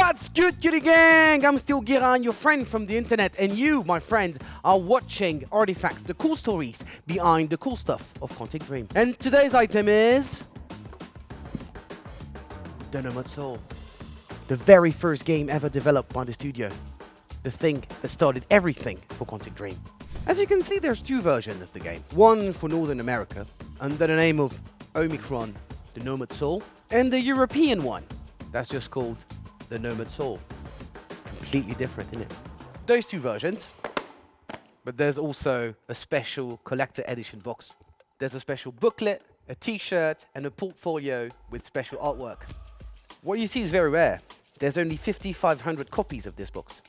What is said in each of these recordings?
What's good, Cutie Gang? I'm still Giran, your friend from the internet, and you, my friend, are watching Artifacts, the cool stories behind the cool stuff of Quantic Dream. And today's item is... The Nomad Soul. The very first game ever developed by the studio. The thing that started everything for Quantic Dream. As you can see, there's two versions of the game. One for Northern America, under the name of Omicron, the Nomad Soul, and the European one, that's just called the Nomad Soul. Completely different, isn't it? Those two versions, but there's also a special collector edition box. There's a special booklet, a t-shirt, and a portfolio with special artwork. What you see is very rare. There's only 5,500 copies of this box.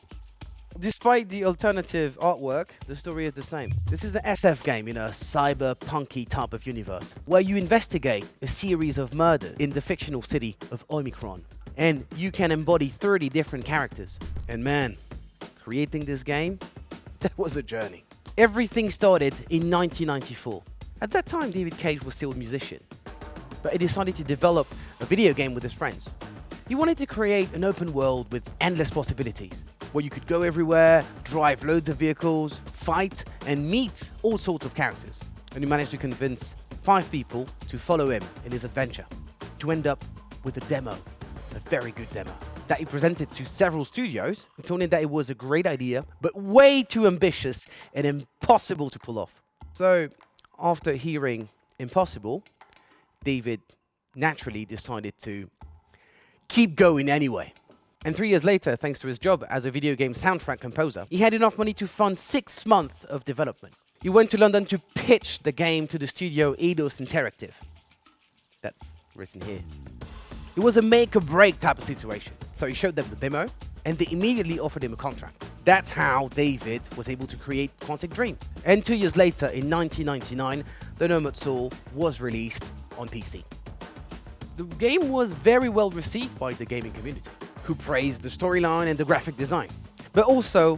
Despite the alternative artwork, the story is the same. This is the SF game in a cyberpunky type of universe, where you investigate a series of murders in the fictional city of Omicron. And you can embody 30 different characters. And man, creating this game, that was a journey. Everything started in 1994. At that time, David Cage was still a musician, but he decided to develop a video game with his friends. He wanted to create an open world with endless possibilities where you could go everywhere, drive loads of vehicles, fight, and meet all sorts of characters. And he managed to convince five people to follow him in his adventure, to end up with a demo, a very good demo, that he presented to several studios, him that it was a great idea, but way too ambitious and impossible to pull off. So, after hearing impossible, David naturally decided to keep going anyway. And three years later, thanks to his job as a video game soundtrack composer, he had enough money to fund six months of development. He went to London to pitch the game to the studio Eidos Interactive. That's written here. It was a make or break type of situation. So he showed them the demo, and they immediately offered him a contract. That's how David was able to create Quantic Dream. And two years later, in 1999, The Nomad Soul was released on PC. The game was very well received by the gaming community who praised the storyline and the graphic design, but also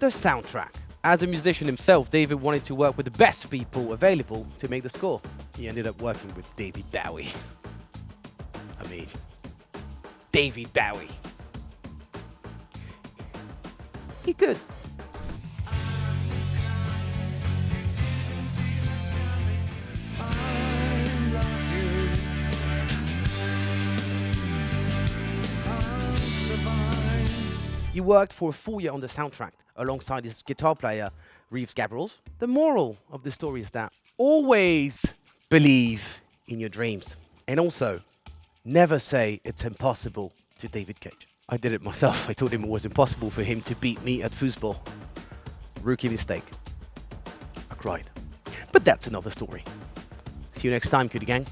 the soundtrack. As a musician himself, David wanted to work with the best people available to make the score. He ended up working with David Bowie. Mean, David Bowie. He could. He worked for a full year on the soundtrack alongside his guitar player, Reeves Gabrels. The moral of the story is that always believe in your dreams. And also, never say it's impossible to David Cage. I did it myself. I told him it was impossible for him to beat me at foosball. Rookie mistake. I cried. But that's another story. See you next time, cutie gang.